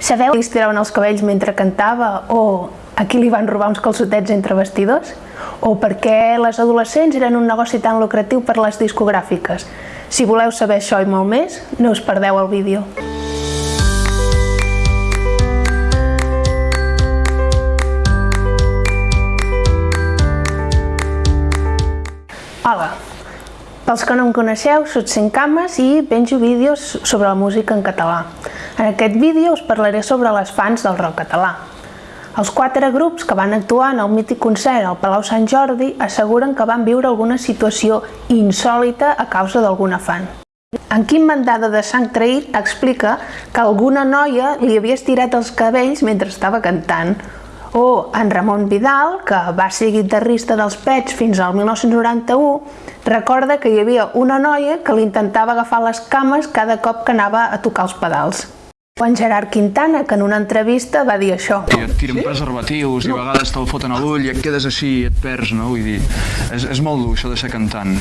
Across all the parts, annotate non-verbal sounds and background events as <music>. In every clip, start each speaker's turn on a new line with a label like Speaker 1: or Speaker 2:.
Speaker 1: Sabeu qui es tiraven els cabells mentre cantava o a qui li van robar uns calçotets entre vestidors? O per què les adolescents eren un negoci tan lucratiu per les discogràfiques? Si voleu saber això i molt més, no us perdeu el vídeo. Hola, pels que no em coneixeu, soc Cames i penjo vídeos sobre la música en català. En aquest vídeo us parlaré sobre les fans del rock català. Els quatre grups que van actuar en el mític concert al Palau Sant Jordi asseguren que van viure alguna situació insòlita a causa d'alguna fan. En Quim Mandada de Sant Traït explica que alguna noia li havia estirat els cabells mentre estava cantant, o en Ramon Vidal, que va ser guitarrista dels Pets fins al 1991, recorda que hi havia una noia que li intentava agafar les cames cada cop que anava a tocar els pedals. O en Gerard Quintana, que en una entrevista va dir això.
Speaker 2: I et tiren preservatius i a vegades te'l foten a l'ull i et quedes així i et perds, no? Vull dir, és, és molt dur això de ser cantant.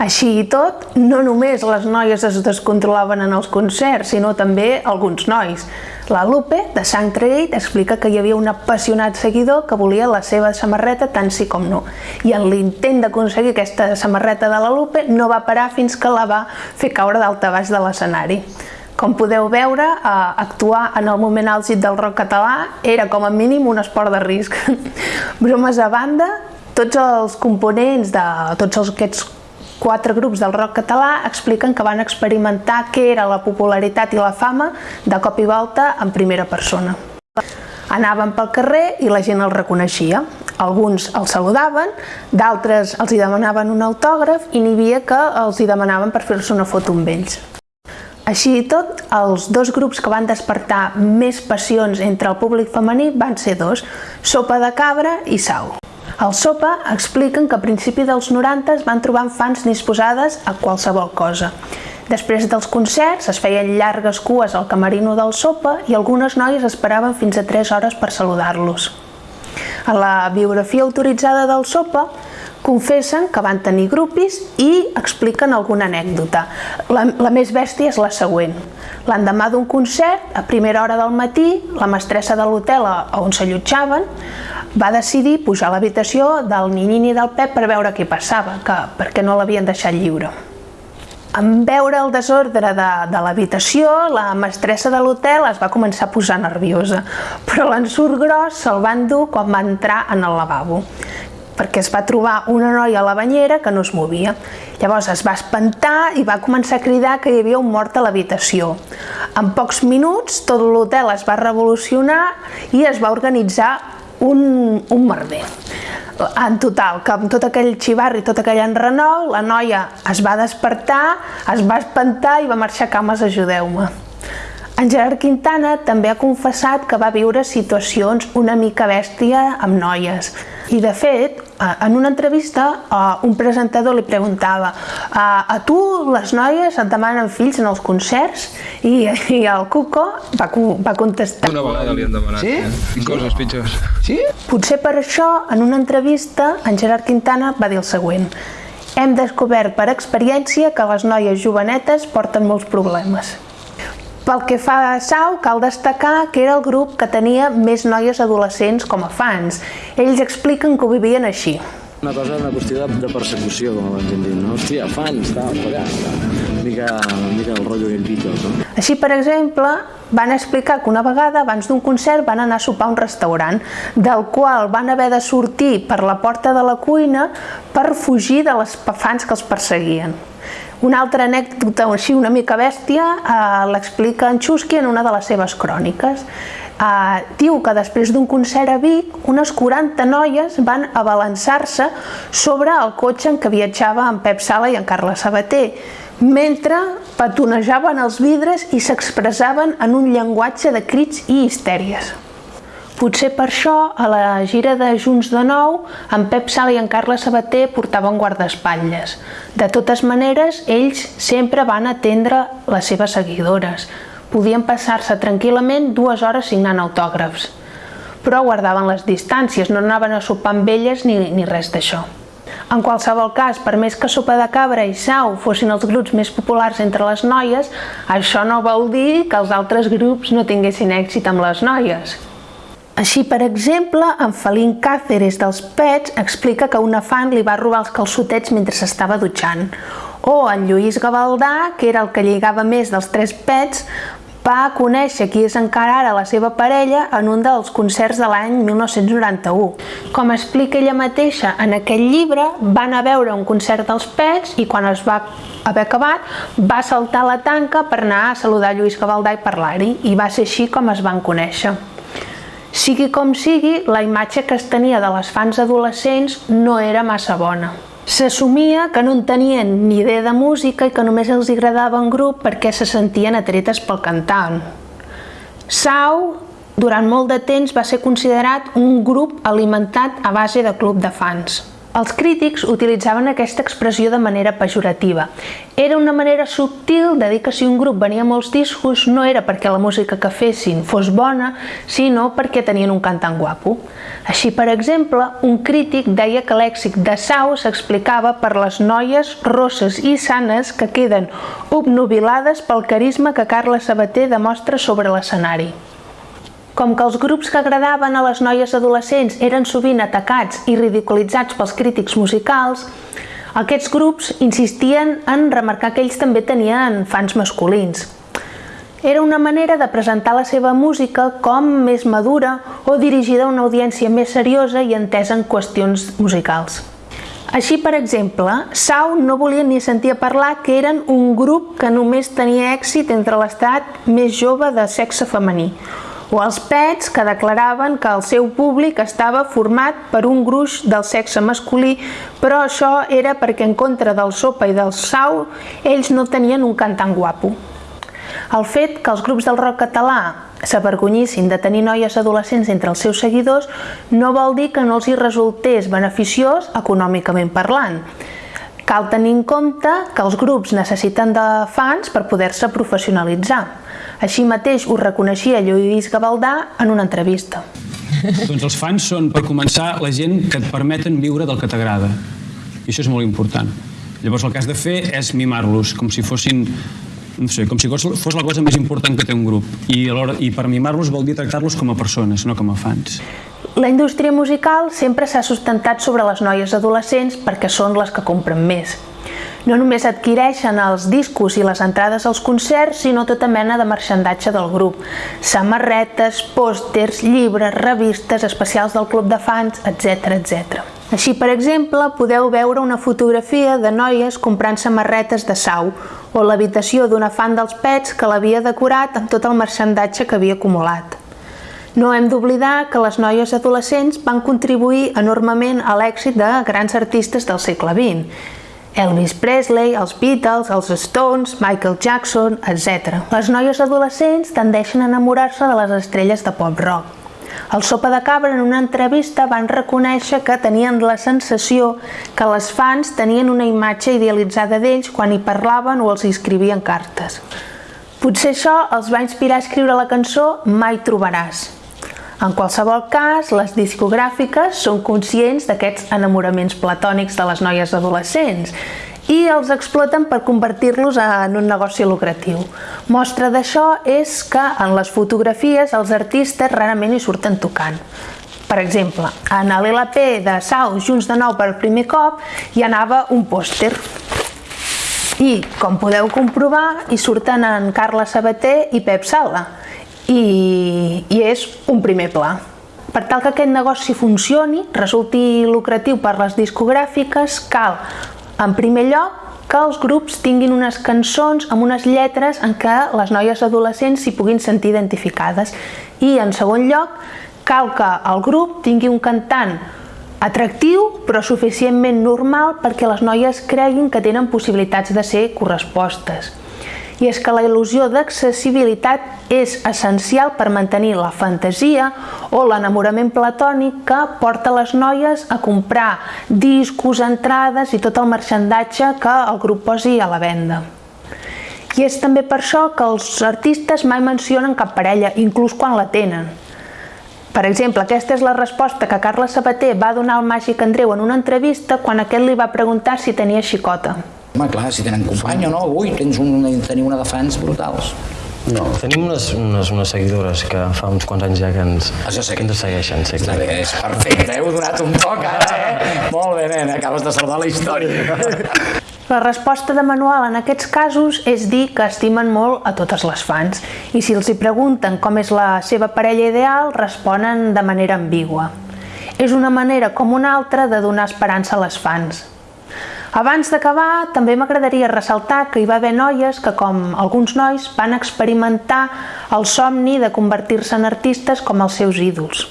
Speaker 1: Així i tot, no només les noies es descontrolaven en els concerts, sinó també alguns nois. La Lupe, de Sant Traït, explica que hi havia un apassionat seguidor que volia la seva samarreta tant sí com no. I en l'intent d'aconseguir aquesta samarreta de la Lupe no va parar fins que la va fer caure d'alta baix de l'escenari. Com podeu veure, eh, actuar en el moment àlgid del rock català era com a mínim un esport de risc. <laughs> Bromes a banda, tots els components de tots aquests quatre grups del rock català expliquen que van experimentar què era la popularitat i la fama de cop i volta en primera persona. Anaven pel carrer i la gent els reconeixia. Alguns els saludaven, d'altres els hi demanaven un autògraf i n'hi havia que els hi demanaven per fer-se una foto amb ells. Així i tot, els dos grups que van despertar més passions entre el públic femení van ser dos, Sopa de Cabra i Sau. Al Sopa expliquen que a principi dels 90 es van trobar fans disposades a qualsevol cosa. Després dels concerts es feien llargues cues al camerino del Sopa i algunes noies esperaven fins a 3 hores per saludar-los. A la biografia autoritzada del Sopa confessen que van tenir grupis i expliquen alguna anècdota. La, la més bèstia és la següent. L'endemà d'un concert, a primera hora del matí, la mestressa de l'hotel on s'allotjaven va decidir pujar a l'habitació del Ninyini i del Pep per veure què passava, que, perquè no l'havien deixat lliure. En veure el desordre de, de l'habitació, la mestressa de l'hotel es va començar a posar nerviosa, però l'ensurt gros se'l van dur quan va entrar en el lavabo perquè es va trobar una noia a la banyera que no es movia. Llavors es va espantar i va començar a cridar que hi havia un mort a l'habitació. En pocs minuts tot l'hotel es va revolucionar i es va organitzar un, un merder. En total, que amb tot aquell xivarri, tot aquell enrenou, la noia es va despertar, es va espantar i va marxar a cames ajudeu-me. En Gerard Quintana també ha confessat que va viure situacions una mica bèstia amb noies. I de fet, en una entrevista, un presentador li preguntava a tu les noies et demanen fills en els concerts? I, i el Cuco va, va contestar.
Speaker 2: Una vegada li han demanat, sí? eh? Coses pitjors.
Speaker 1: Sí? Potser per això, en una entrevista, en Gerard Quintana va dir el següent. Hem descobert per experiència que les noies jovenetes porten molts problemes. Pel que fa a Sau, cal destacar que era el grup que tenia més noies adolescents com a fans. Ells expliquen que ho vivien així.
Speaker 3: Una cosa, una qüestió de, de persecució, com abans hem dit, no? Hòstia, fans, tal, allà, una mica, una mica el rotllo del Beatles, no?
Speaker 1: Així, per exemple, van explicar que una vegada, abans d'un concert, van anar a sopar a un restaurant, del qual van haver de sortir per la porta de la cuina per fugir de les fans que els perseguien. Una altra anècdota així una mica bèstia eh, l'explica en Chusky en una de les seves cròniques. Eh, diu que després d'un concert a Vic, unes 40 noies van abalançar-se sobre el cotxe en què viatjava en Pep Sala i en Carles Sabater, mentre petonejaven els vidres i s'expressaven en un llenguatge de crits i histèries. Potser per això, a la gira de Junts de Nou, en Pep Sala i en Carles Sabater portaven guardaespatlles. De totes maneres, ells sempre van atendre les seves seguidores. Podien passar-se tranquil·lament dues hores signant autògrafs. Però guardaven les distàncies, no anaven a sopar amb elles ni, ni res d'això. En qualsevol cas, per més que Sopa de Cabra i Sau fossin els grups més populars entre les noies, això no vol dir que els altres grups no tinguessin èxit amb les noies. Així, per exemple, en Felín Cáceres dels Pets explica que una fan li va robar els calçotets mentre s'estava dutxant. O en Lluís Gavaldà, que era el que lligava més dels tres pets, va conèixer qui és encara ara la seva parella en un dels concerts de l'any 1991. Com explica ella mateixa en aquell llibre, va anar a veure un concert dels Pets i quan es va haver acabat va saltar la tanca per anar a saludar Lluís Gavaldà i parlar-hi i va ser així com es van conèixer. Sigui com sigui, la imatge que es tenia de les fans adolescents no era massa bona. S'assumia que no en tenien ni idea de música i que només els agradava en grup perquè se sentien atretes pel cantant. Sau, durant molt de temps, va ser considerat un grup alimentat a base de club de fans. Els crítics utilitzaven aquesta expressió de manera pejorativa. Era una manera subtil de dir que si un grup venia molts discos no era perquè la música que fessin fos bona, sinó perquè tenien un cantant guapo. Així, per exemple, un crític deia que l'èxit de Sau s'explicava per les noies rosses i sanes que queden obnubilades pel carisma que Carla Sabater demostra sobre l'escenari. Com que els grups que agradaven a les noies adolescents eren sovint atacats i ridiculitzats pels crítics musicals, aquests grups insistien en remarcar que ells també tenien fans masculins. Era una manera de presentar la seva música com més madura o dirigida a una audiència més seriosa i entesa en qüestions musicals. Així, per exemple, Sau no volia ni sentir a parlar que eren un grup que només tenia èxit entre l'estat més jove de sexe femení, o els pets que declaraven que el seu públic estava format per un gruix del sexe masculí, però això era perquè en contra del sopa i del sau ells no tenien un cantant guapo. El fet que els grups del rock català s'avergonyissin de tenir noies adolescents entre els seus seguidors no vol dir que no els hi resultés beneficiós econòmicament parlant. Cal tenir en compte que els grups necessiten de fans per poder-se professionalitzar. Així mateix ho reconeixia Lluís Gavaldà en una entrevista.
Speaker 4: doncs els fans són, per començar, la gent que et permeten viure del que t'agrada. I això és molt important. Llavors el que has de fer és mimar-los, com si fossin no sé, com si fos la cosa més important que té un grup. I, alhora, i per mimar-los vol dir tractar-los com a persones, no com a fans.
Speaker 1: La indústria musical sempre s'ha sustentat sobre les noies adolescents perquè són les que compren més. No només adquireixen els discos i les entrades als concerts, sinó tota mena de marxandatge del grup. Samarretes, pòsters, llibres, revistes, especials del club de fans, etc etc. Així, per exemple, podeu veure una fotografia de noies comprant samarretes de sau o l'habitació d'una fan dels pets que l'havia decorat amb tot el marxandatge que havia acumulat. No hem d'oblidar que les noies adolescents van contribuir enormement a l'èxit de grans artistes del segle XX, Elvis Presley, els Beatles, els Stones, Michael Jackson, etc. Les noies adolescents tendeixen a enamorar-se de les estrelles de pop-rock. El Sopa de Cabra en una entrevista van reconèixer que tenien la sensació que les fans tenien una imatge idealitzada d'ells quan hi parlaven o els escrivien cartes. Potser això els va inspirar a escriure la cançó Mai trobaràs, en qualsevol cas, les discogràfiques són conscients d'aquests enamoraments platònics de les noies adolescents i els exploten per convertir-los en un negoci lucratiu. Mostra d'això és que en les fotografies els artistes rarament hi surten tocant. Per exemple, en l'LP de Sau, Junts de Nou per primer cop, hi anava un pòster. I, com podeu comprovar, hi surten en Carla Sabater i Pep Sala, i, i és un primer pla. Per tal que aquest negoci funcioni, resulti lucratiu per les discogràfiques, cal, en primer lloc, que els grups tinguin unes cançons amb unes lletres en què les noies adolescents s'hi puguin sentir identificades. I, en segon lloc, cal que el grup tingui un cantant atractiu però suficientment normal perquè les noies creguin que tenen possibilitats de ser correspostes i és que la il·lusió d'accessibilitat és essencial per mantenir la fantasia o l'enamorament platònic que porta les noies a comprar discos, entrades i tot el marxandatge que el grup posi a la venda. I és també per això que els artistes mai mencionen cap parella, inclús quan la tenen. Per exemple, aquesta és la resposta que Carles Sabater va donar al Màgic Andreu en una entrevista quan aquest li va preguntar si tenia xicota.
Speaker 5: Home, clar, si tenen company o no, ui, tens un, teniu una de fans brutals.
Speaker 6: No, tenim unes, unes, unes seguidores que fa uns quants anys ja que ens,
Speaker 5: Això sí
Speaker 6: que ens segueixen. Sí,
Speaker 5: Està bé, és perfecte, heu donat un toc ara, eh? Molt bé, nen, acabes de salvar la història.
Speaker 1: La resposta de Manuel en aquests casos és dir que estimen molt a totes les fans i si els hi pregunten com és la seva parella ideal, responen de manera ambigua. És una manera com una altra de donar esperança a les fans. Abans d'acabar, també m'agradaria ressaltar que hi va haver noies que, com alguns nois, van experimentar el somni de convertir-se en artistes com els seus ídols.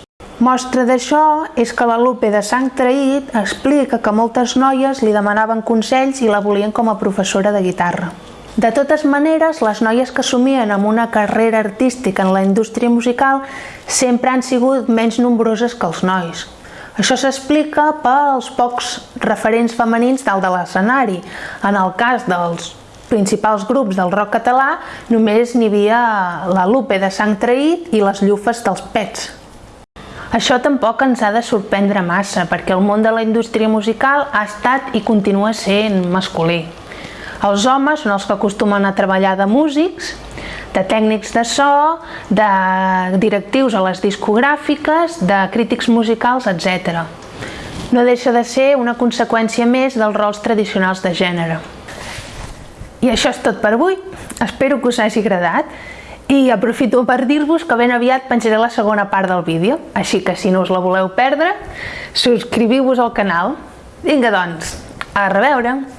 Speaker 1: Mostra d'això és que la Lupe de Sang Traït explica que moltes noies li demanaven consells i la volien com a professora de guitarra. De totes maneres, les noies que somien amb una carrera artística en la indústria musical sempre han sigut menys nombroses que els nois. Això s'explica pels pocs referents femenins dalt de l'escenari. En el cas dels principals grups del rock català, només n'hi havia la Lupe de Sang Traït i les llufes dels Pets. Això tampoc ens ha de sorprendre massa, perquè el món de la indústria musical ha estat i continua sent masculí. Els homes són els que acostumen a treballar de músics, de tècnics de so, de directius a les discogràfiques, de crítics musicals, etc. No deixa de ser una conseqüència més dels rols tradicionals de gènere. I això és tot per avui. Espero que us hagi agradat i aprofito per dir-vos que ben aviat penjaré la segona part del vídeo, així que si no us la voleu perdre, subscriviu-vos al canal. Vinga doncs, a reveure!